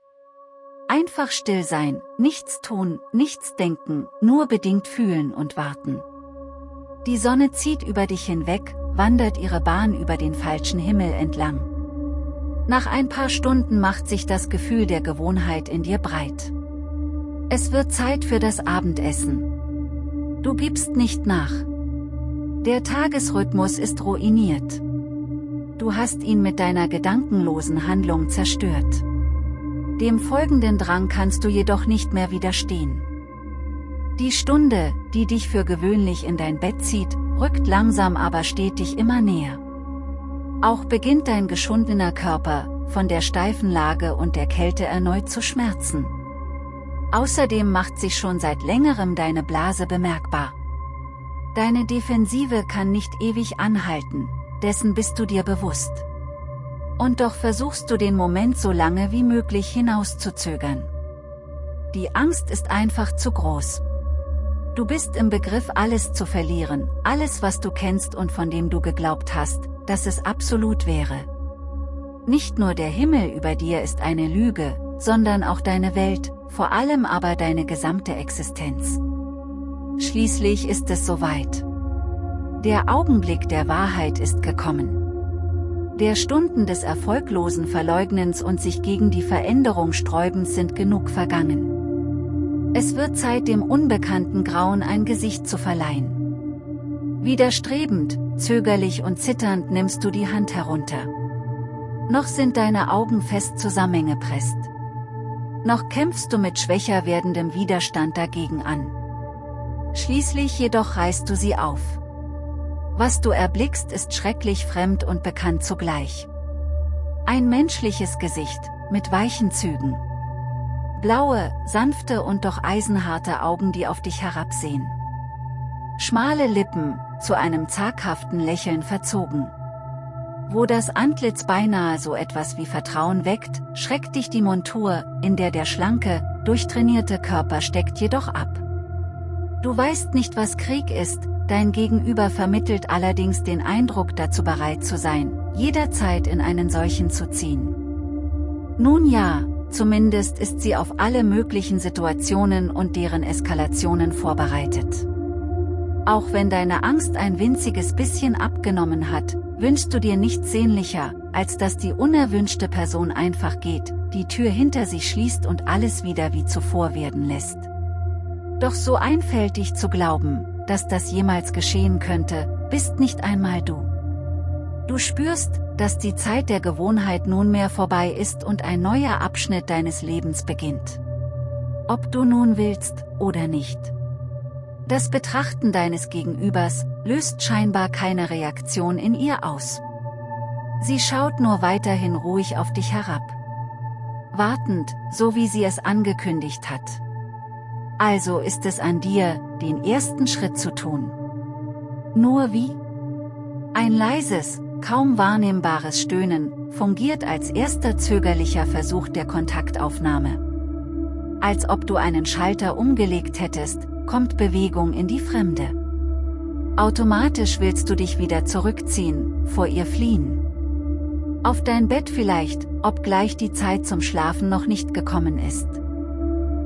Einfach still sein, nichts tun, nichts denken, nur bedingt fühlen und warten. Die Sonne zieht über dich hinweg, wandert ihre Bahn über den falschen Himmel entlang. Nach ein paar Stunden macht sich das Gefühl der Gewohnheit in dir breit. Es wird Zeit für das Abendessen. Du gibst nicht nach. Der Tagesrhythmus ist ruiniert. Du hast ihn mit deiner gedankenlosen Handlung zerstört. Dem folgenden Drang kannst du jedoch nicht mehr widerstehen. Die Stunde, die dich für gewöhnlich in dein Bett zieht, rückt langsam aber stetig immer näher. Auch beginnt dein geschundener Körper, von der steifen Lage und der Kälte erneut zu schmerzen. Außerdem macht sich schon seit längerem deine Blase bemerkbar. Deine Defensive kann nicht ewig anhalten, dessen bist du dir bewusst. Und doch versuchst du den Moment so lange wie möglich hinauszuzögern. Die Angst ist einfach zu groß. Du bist im Begriff alles zu verlieren, alles was du kennst und von dem du geglaubt hast, dass es absolut wäre. Nicht nur der Himmel über dir ist eine Lüge, sondern auch deine Welt, vor allem aber deine gesamte Existenz. Schließlich ist es soweit. Der Augenblick der Wahrheit ist gekommen. Der Stunden des erfolglosen Verleugnens und sich gegen die Veränderung sträubens sind genug vergangen. Es wird Zeit dem unbekannten Grauen ein Gesicht zu verleihen. Widerstrebend, zögerlich und zitternd nimmst du die Hand herunter. Noch sind deine Augen fest zusammengepresst. Noch kämpfst du mit schwächer werdendem Widerstand dagegen an. Schließlich jedoch reißt du sie auf. Was du erblickst ist schrecklich fremd und bekannt zugleich. Ein menschliches Gesicht, mit weichen Zügen. Blaue, sanfte und doch eisenharte Augen die auf dich herabsehen. Schmale Lippen, zu einem zaghaften Lächeln verzogen. Wo das Antlitz beinahe so etwas wie Vertrauen weckt, schreckt dich die Montur, in der der schlanke, durchtrainierte Körper steckt jedoch ab. Du weißt nicht was Krieg ist, Dein Gegenüber vermittelt allerdings den Eindruck dazu bereit zu sein, jederzeit in einen solchen zu ziehen. Nun ja, zumindest ist sie auf alle möglichen Situationen und deren Eskalationen vorbereitet. Auch wenn deine Angst ein winziges bisschen abgenommen hat, wünschst du dir nichts sehnlicher, als dass die unerwünschte Person einfach geht, die Tür hinter sich schließt und alles wieder wie zuvor werden lässt. Doch so einfältig zu glauben, dass das jemals geschehen könnte, bist nicht einmal du. Du spürst, dass die Zeit der Gewohnheit nunmehr vorbei ist und ein neuer Abschnitt deines Lebens beginnt. Ob du nun willst, oder nicht. Das Betrachten deines Gegenübers, löst scheinbar keine Reaktion in ihr aus. Sie schaut nur weiterhin ruhig auf dich herab. Wartend, so wie sie es angekündigt hat. Also ist es an dir, den ersten Schritt zu tun. Nur wie? Ein leises, kaum wahrnehmbares Stöhnen, fungiert als erster zögerlicher Versuch der Kontaktaufnahme. Als ob du einen Schalter umgelegt hättest, kommt Bewegung in die Fremde. Automatisch willst du dich wieder zurückziehen, vor ihr fliehen. Auf dein Bett vielleicht, obgleich die Zeit zum Schlafen noch nicht gekommen ist.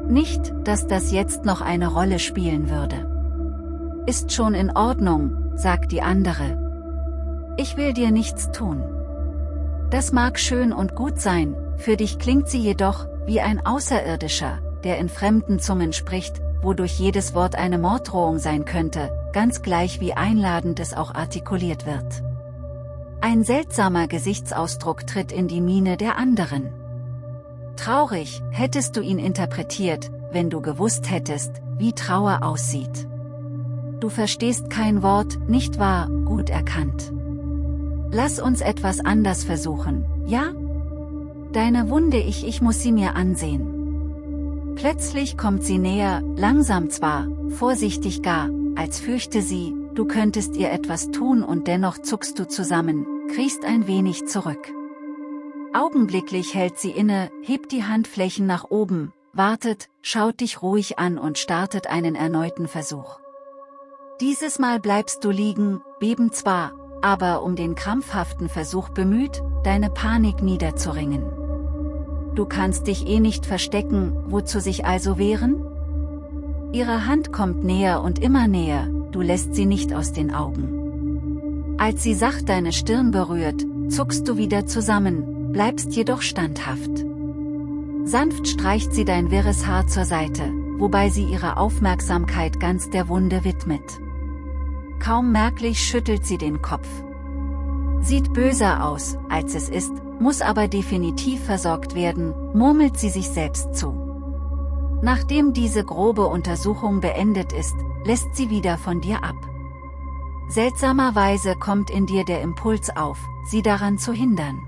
Nicht, dass das jetzt noch eine Rolle spielen würde. Ist schon in Ordnung, sagt die andere. Ich will dir nichts tun. Das mag schön und gut sein, für dich klingt sie jedoch, wie ein Außerirdischer, der in fremden Zungen spricht, wodurch jedes Wort eine Morddrohung sein könnte, ganz gleich wie einladend es auch artikuliert wird. Ein seltsamer Gesichtsausdruck tritt in die Miene der anderen. Traurig, hättest du ihn interpretiert, wenn du gewusst hättest, wie Trauer aussieht. Du verstehst kein Wort, nicht wahr, gut erkannt. Lass uns etwas anders versuchen, ja? Deine Wunde ich ich muss sie mir ansehen. Plötzlich kommt sie näher, langsam zwar, vorsichtig gar, als fürchte sie, du könntest ihr etwas tun und dennoch zuckst du zusammen, kriechst ein wenig zurück. Augenblicklich hält sie inne, hebt die Handflächen nach oben, wartet, schaut dich ruhig an und startet einen erneuten Versuch. Dieses Mal bleibst du liegen, beben zwar, aber um den krampfhaften Versuch bemüht, deine Panik niederzuringen. Du kannst dich eh nicht verstecken, wozu sich also wehren? Ihre Hand kommt näher und immer näher, du lässt sie nicht aus den Augen. Als sie sacht deine Stirn berührt, zuckst du wieder zusammen, bleibst jedoch standhaft. Sanft streicht sie dein wirres Haar zur Seite, wobei sie ihre Aufmerksamkeit ganz der Wunde widmet. Kaum merklich schüttelt sie den Kopf. Sieht böser aus, als es ist, muss aber definitiv versorgt werden, murmelt sie sich selbst zu. Nachdem diese grobe Untersuchung beendet ist, lässt sie wieder von dir ab. Seltsamerweise kommt in dir der Impuls auf, sie daran zu hindern.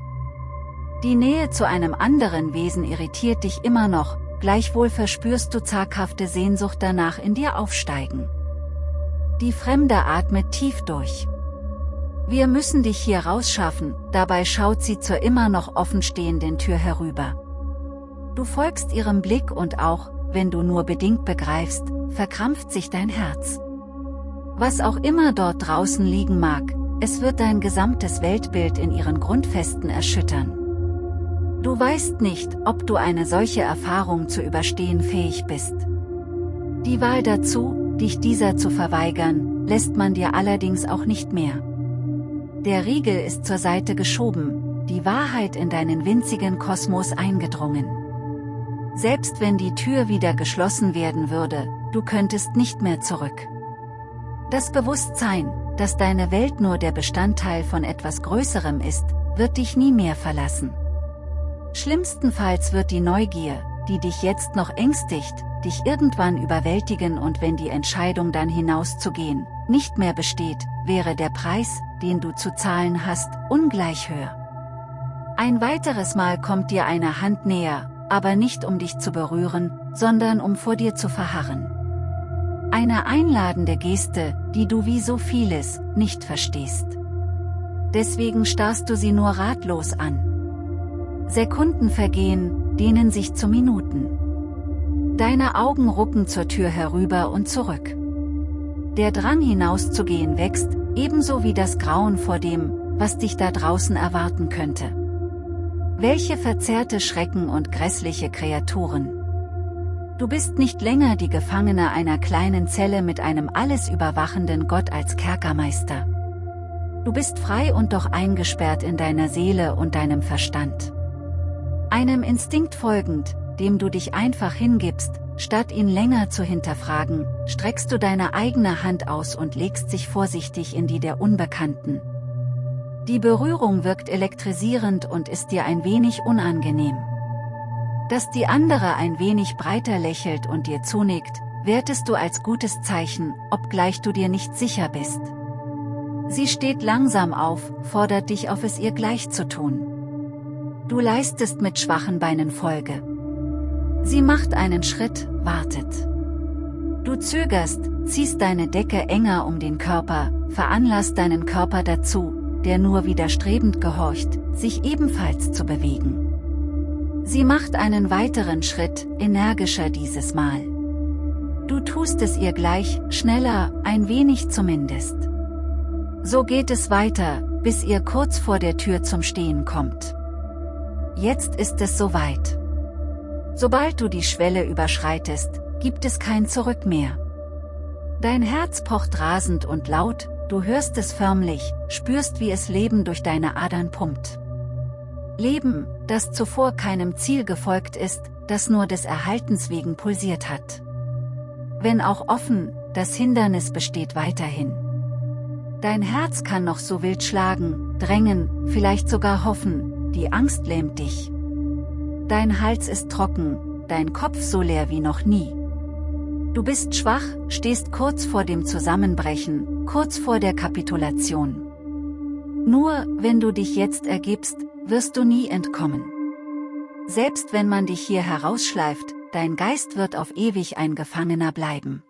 Die Nähe zu einem anderen Wesen irritiert dich immer noch, gleichwohl verspürst du zaghafte Sehnsucht danach in dir aufsteigen. Die Fremde atmet tief durch. Wir müssen dich hier rausschaffen, dabei schaut sie zur immer noch offenstehenden Tür herüber. Du folgst ihrem Blick und auch, wenn du nur bedingt begreifst, verkrampft sich dein Herz. Was auch immer dort draußen liegen mag, es wird dein gesamtes Weltbild in ihren Grundfesten erschüttern. Du weißt nicht, ob du eine solche Erfahrung zu überstehen fähig bist. Die Wahl dazu, dich dieser zu verweigern, lässt man dir allerdings auch nicht mehr. Der Riegel ist zur Seite geschoben, die Wahrheit in deinen winzigen Kosmos eingedrungen. Selbst wenn die Tür wieder geschlossen werden würde, du könntest nicht mehr zurück. Das Bewusstsein, dass deine Welt nur der Bestandteil von etwas Größerem ist, wird dich nie mehr verlassen. Schlimmstenfalls wird die Neugier, die dich jetzt noch ängstigt, dich irgendwann überwältigen und wenn die Entscheidung dann hinauszugehen, nicht mehr besteht, wäre der Preis, den du zu zahlen hast, ungleich höher. Ein weiteres Mal kommt dir eine Hand näher, aber nicht um dich zu berühren, sondern um vor dir zu verharren. Eine einladende Geste, die du wie so vieles, nicht verstehst. Deswegen starrst du sie nur ratlos an. Sekunden vergehen, dehnen sich zu Minuten. Deine Augen rucken zur Tür herüber und zurück. Der Drang hinauszugehen wächst, ebenso wie das Grauen vor dem, was dich da draußen erwarten könnte. Welche verzerrte Schrecken und grässliche Kreaturen. Du bist nicht länger die Gefangene einer kleinen Zelle mit einem alles überwachenden Gott als Kerkermeister. Du bist frei und doch eingesperrt in deiner Seele und deinem Verstand. Einem Instinkt folgend, dem du dich einfach hingibst, statt ihn länger zu hinterfragen, streckst du deine eigene Hand aus und legst sich vorsichtig in die der Unbekannten. Die Berührung wirkt elektrisierend und ist dir ein wenig unangenehm. Dass die andere ein wenig breiter lächelt und dir zunickt, wertest du als gutes Zeichen, obgleich du dir nicht sicher bist. Sie steht langsam auf, fordert dich auf es ihr gleich zu tun. Du leistest mit schwachen Beinen Folge. Sie macht einen Schritt, wartet. Du zögerst, ziehst deine Decke enger um den Körper, veranlasst deinen Körper dazu, der nur widerstrebend gehorcht, sich ebenfalls zu bewegen. Sie macht einen weiteren Schritt, energischer dieses Mal. Du tust es ihr gleich, schneller, ein wenig zumindest. So geht es weiter, bis ihr kurz vor der Tür zum Stehen kommt. Jetzt ist es soweit. Sobald du die Schwelle überschreitest, gibt es kein Zurück mehr. Dein Herz pocht rasend und laut, du hörst es förmlich, spürst wie es Leben durch deine Adern pumpt. Leben, das zuvor keinem Ziel gefolgt ist, das nur des Erhaltens wegen pulsiert hat. Wenn auch offen, das Hindernis besteht weiterhin. Dein Herz kann noch so wild schlagen, drängen, vielleicht sogar hoffen, die Angst lähmt dich. Dein Hals ist trocken, dein Kopf so leer wie noch nie. Du bist schwach, stehst kurz vor dem Zusammenbrechen, kurz vor der Kapitulation. Nur, wenn du dich jetzt ergibst, wirst du nie entkommen. Selbst wenn man dich hier herausschleift, dein Geist wird auf ewig ein Gefangener bleiben.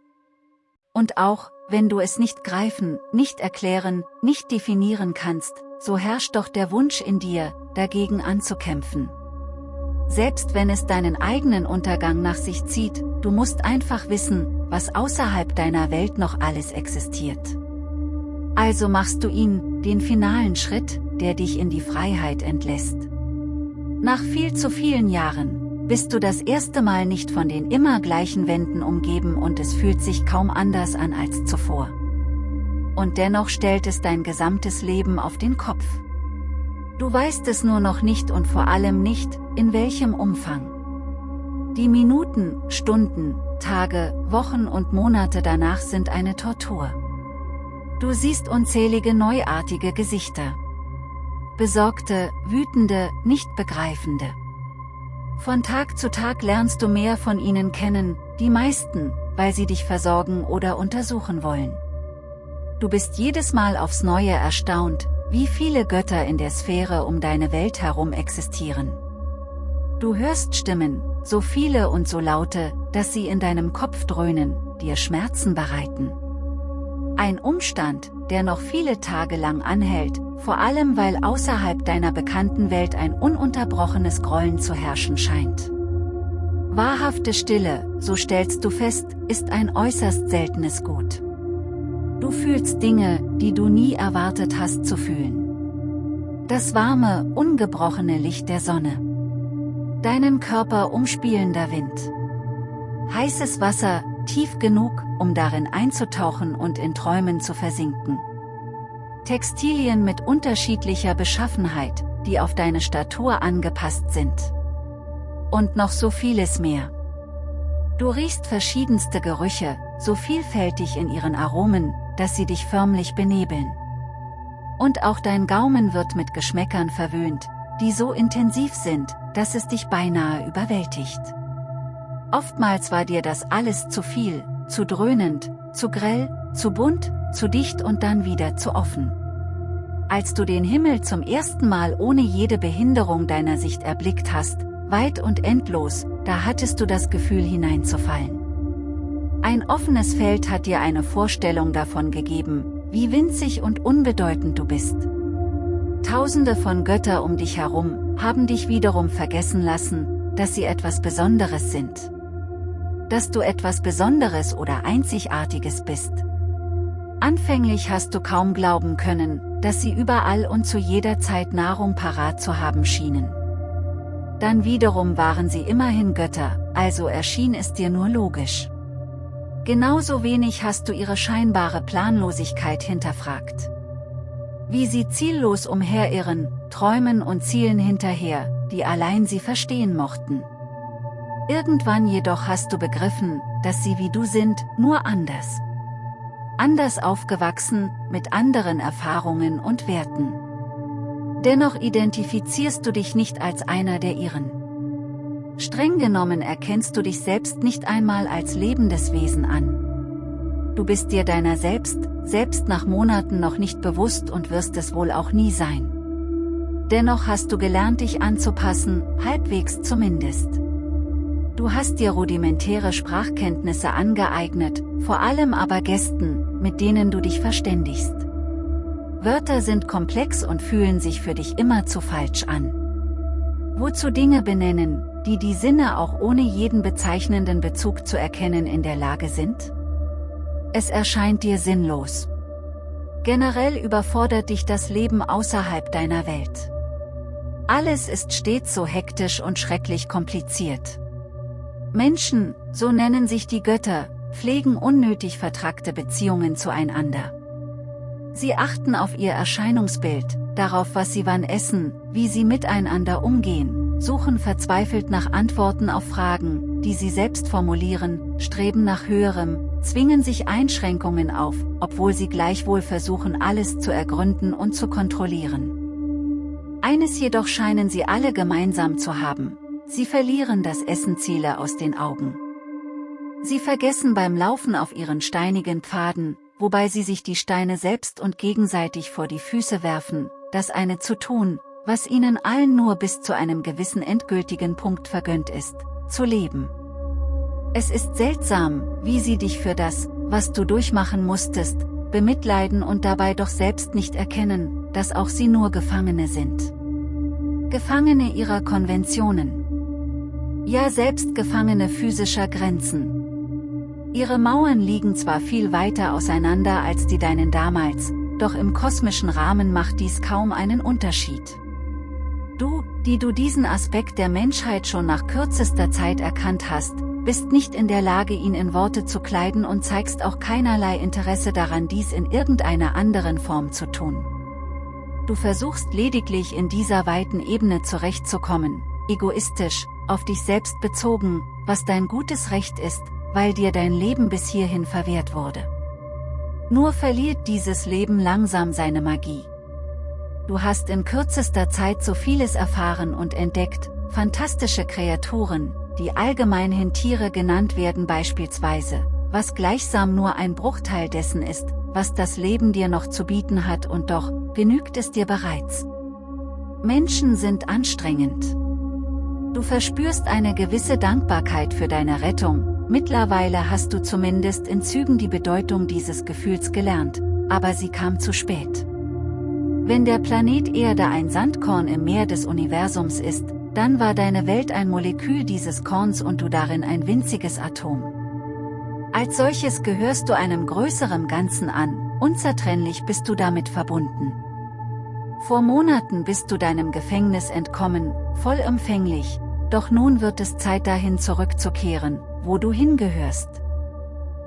Und auch, wenn du es nicht greifen, nicht erklären, nicht definieren kannst, so herrscht doch der Wunsch in dir, dagegen anzukämpfen. Selbst wenn es deinen eigenen Untergang nach sich zieht, du musst einfach wissen, was außerhalb deiner Welt noch alles existiert. Also machst du ihn, den finalen Schritt, der dich in die Freiheit entlässt. Nach viel zu vielen Jahren, bist du das erste Mal nicht von den immer gleichen Wänden umgeben und es fühlt sich kaum anders an als zuvor. Und dennoch stellt es dein gesamtes Leben auf den Kopf. Du weißt es nur noch nicht und vor allem nicht, in welchem Umfang. Die Minuten, Stunden, Tage, Wochen und Monate danach sind eine Tortur. Du siehst unzählige neuartige Gesichter besorgte, wütende, nicht begreifende. Von Tag zu Tag lernst du mehr von ihnen kennen, die meisten, weil sie dich versorgen oder untersuchen wollen. Du bist jedes Mal aufs Neue erstaunt, wie viele Götter in der Sphäre um deine Welt herum existieren. Du hörst Stimmen, so viele und so laute, dass sie in deinem Kopf dröhnen, dir Schmerzen bereiten. Ein Umstand, der noch viele Tage lang anhält, vor allem weil außerhalb deiner bekannten Welt ein ununterbrochenes Grollen zu herrschen scheint. Wahrhafte Stille, so stellst du fest, ist ein äußerst seltenes Gut. Du fühlst Dinge, die du nie erwartet hast zu fühlen. Das warme, ungebrochene Licht der Sonne. Deinen Körper umspielender Wind. Heißes Wasser, tief genug, um darin einzutauchen und in Träumen zu versinken. Textilien mit unterschiedlicher Beschaffenheit, die auf deine Statur angepasst sind. Und noch so vieles mehr. Du riechst verschiedenste Gerüche, so vielfältig in ihren Aromen, dass sie dich förmlich benebeln. Und auch dein Gaumen wird mit Geschmäckern verwöhnt, die so intensiv sind, dass es dich beinahe überwältigt. Oftmals war dir das alles zu viel, zu dröhnend, zu grell, zu bunt, zu dicht und dann wieder zu offen. Als du den Himmel zum ersten Mal ohne jede Behinderung deiner Sicht erblickt hast, weit und endlos, da hattest du das Gefühl hineinzufallen. Ein offenes Feld hat dir eine Vorstellung davon gegeben, wie winzig und unbedeutend du bist. Tausende von Götter um dich herum, haben dich wiederum vergessen lassen, dass sie etwas Besonderes sind. Dass du etwas Besonderes oder Einzigartiges bist. Anfänglich hast du kaum glauben können, dass sie überall und zu jeder Zeit Nahrung parat zu haben schienen. Dann wiederum waren sie immerhin Götter, also erschien es dir nur logisch. Genauso wenig hast du ihre scheinbare Planlosigkeit hinterfragt. Wie sie ziellos umherirren, träumen und zielen hinterher, die allein sie verstehen mochten. Irgendwann jedoch hast du begriffen, dass sie wie du sind, nur anders anders aufgewachsen, mit anderen Erfahrungen und Werten. Dennoch identifizierst du dich nicht als einer der ihren. Streng genommen erkennst du dich selbst nicht einmal als lebendes Wesen an. Du bist dir deiner selbst, selbst nach Monaten noch nicht bewusst und wirst es wohl auch nie sein. Dennoch hast du gelernt dich anzupassen, halbwegs zumindest. Du hast dir rudimentäre Sprachkenntnisse angeeignet, vor allem aber Gästen, mit denen du dich verständigst. Wörter sind komplex und fühlen sich für dich immer zu falsch an. Wozu Dinge benennen, die die Sinne auch ohne jeden bezeichnenden Bezug zu erkennen in der Lage sind? Es erscheint dir sinnlos. Generell überfordert dich das Leben außerhalb deiner Welt. Alles ist stets so hektisch und schrecklich kompliziert. Menschen, so nennen sich die Götter, pflegen unnötig vertrackte Beziehungen zueinander. Sie achten auf ihr Erscheinungsbild, darauf was sie wann essen, wie sie miteinander umgehen, suchen verzweifelt nach Antworten auf Fragen, die sie selbst formulieren, streben nach höherem, zwingen sich Einschränkungen auf, obwohl sie gleichwohl versuchen alles zu ergründen und zu kontrollieren. Eines jedoch scheinen sie alle gemeinsam zu haben, Sie verlieren das Essenziele aus den Augen. Sie vergessen beim Laufen auf ihren steinigen Pfaden, wobei sie sich die Steine selbst und gegenseitig vor die Füße werfen, das eine zu tun, was ihnen allen nur bis zu einem gewissen endgültigen Punkt vergönnt ist, zu leben. Es ist seltsam, wie sie dich für das, was du durchmachen musstest, bemitleiden und dabei doch selbst nicht erkennen, dass auch sie nur Gefangene sind. Gefangene ihrer Konventionen ja selbst Gefangene physischer Grenzen. Ihre Mauern liegen zwar viel weiter auseinander als die deinen damals, doch im kosmischen Rahmen macht dies kaum einen Unterschied. Du, die du diesen Aspekt der Menschheit schon nach kürzester Zeit erkannt hast, bist nicht in der Lage ihn in Worte zu kleiden und zeigst auch keinerlei Interesse daran dies in irgendeiner anderen Form zu tun. Du versuchst lediglich in dieser weiten Ebene zurechtzukommen, egoistisch, auf dich selbst bezogen, was dein gutes Recht ist, weil dir dein Leben bis hierhin verwehrt wurde. Nur verliert dieses Leben langsam seine Magie. Du hast in kürzester Zeit so vieles erfahren und entdeckt, fantastische Kreaturen, die allgemeinhin Tiere genannt werden beispielsweise, was gleichsam nur ein Bruchteil dessen ist, was das Leben dir noch zu bieten hat und doch, genügt es dir bereits. Menschen sind anstrengend. Du verspürst eine gewisse Dankbarkeit für deine Rettung, mittlerweile hast du zumindest in Zügen die Bedeutung dieses Gefühls gelernt, aber sie kam zu spät. Wenn der Planet Erde ein Sandkorn im Meer des Universums ist, dann war deine Welt ein Molekül dieses Korns und du darin ein winziges Atom. Als solches gehörst du einem größeren Ganzen an, unzertrennlich bist du damit verbunden. Vor Monaten bist du deinem Gefängnis entkommen, vollumfänglich, doch nun wird es Zeit dahin zurückzukehren, wo du hingehörst.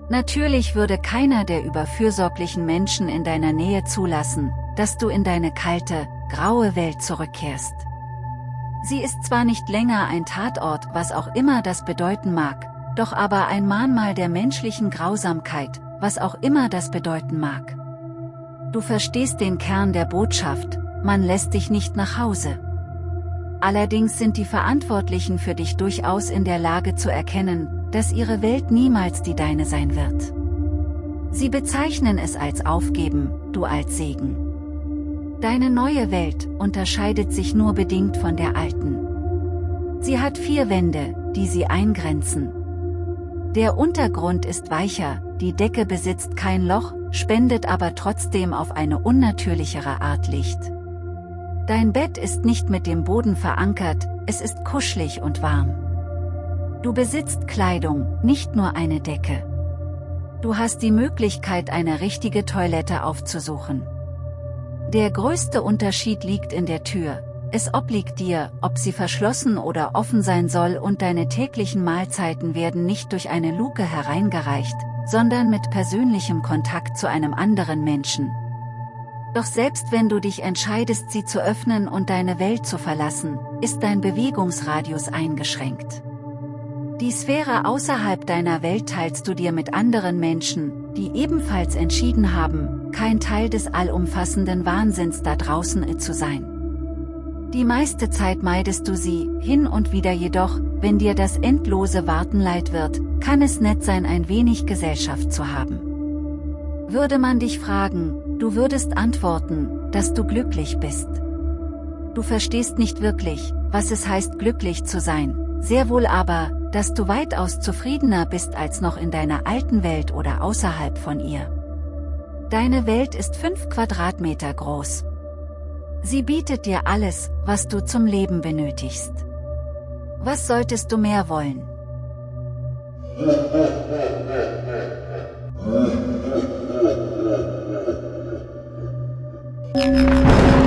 Natürlich würde keiner der überfürsorglichen Menschen in deiner Nähe zulassen, dass du in deine kalte, graue Welt zurückkehrst. Sie ist zwar nicht länger ein Tatort, was auch immer das bedeuten mag, doch aber ein Mahnmal der menschlichen Grausamkeit, was auch immer das bedeuten mag. Du verstehst den Kern der Botschaft, man lässt dich nicht nach Hause. Allerdings sind die Verantwortlichen für dich durchaus in der Lage zu erkennen, dass ihre Welt niemals die deine sein wird. Sie bezeichnen es als Aufgeben, du als Segen. Deine neue Welt unterscheidet sich nur bedingt von der alten. Sie hat vier Wände, die sie eingrenzen. Der Untergrund ist weicher, die Decke besitzt kein Loch, spendet aber trotzdem auf eine unnatürlichere Art Licht. Dein Bett ist nicht mit dem Boden verankert, es ist kuschelig und warm. Du besitzt Kleidung, nicht nur eine Decke. Du hast die Möglichkeit eine richtige Toilette aufzusuchen. Der größte Unterschied liegt in der Tür, es obliegt dir, ob sie verschlossen oder offen sein soll und deine täglichen Mahlzeiten werden nicht durch eine Luke hereingereicht, sondern mit persönlichem Kontakt zu einem anderen Menschen. Doch selbst wenn du dich entscheidest sie zu öffnen und deine Welt zu verlassen, ist dein Bewegungsradius eingeschränkt. Die Sphäre außerhalb deiner Welt teilst du dir mit anderen Menschen, die ebenfalls entschieden haben, kein Teil des allumfassenden Wahnsinns da draußen zu sein. Die meiste Zeit meidest du sie, hin und wieder jedoch, wenn dir das endlose Warten leid wird, kann es nett sein ein wenig Gesellschaft zu haben. Würde man dich fragen, Du würdest antworten, dass du glücklich bist. Du verstehst nicht wirklich, was es heißt glücklich zu sein, sehr wohl aber, dass du weitaus zufriedener bist als noch in deiner alten Welt oder außerhalb von ihr. Deine Welt ist 5 Quadratmeter groß. Sie bietet dir alles, was du zum Leben benötigst. Was solltest du mehr wollen?